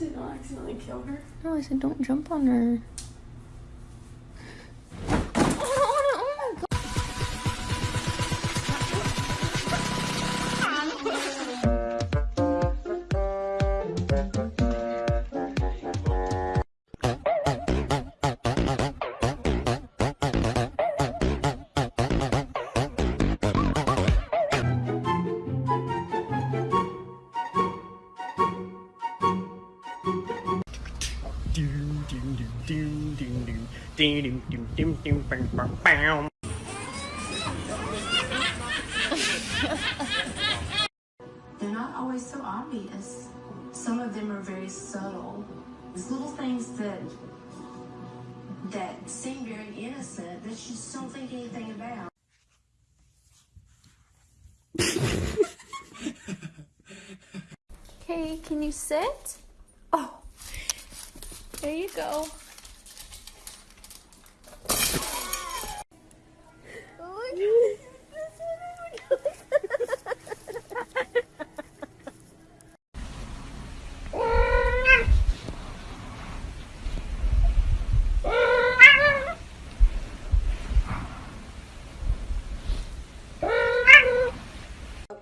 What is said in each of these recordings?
you say don't oh, accidentally kill her? No, I said don't jump on her. They're not always so obvious. Some of them are very subtle. It's little things that that seem very innocent that you just don't think anything about. Okay, can you sit? There you go.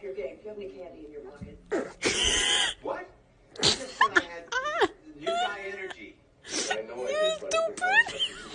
your game. Do you have any candy in your pocket? birthday.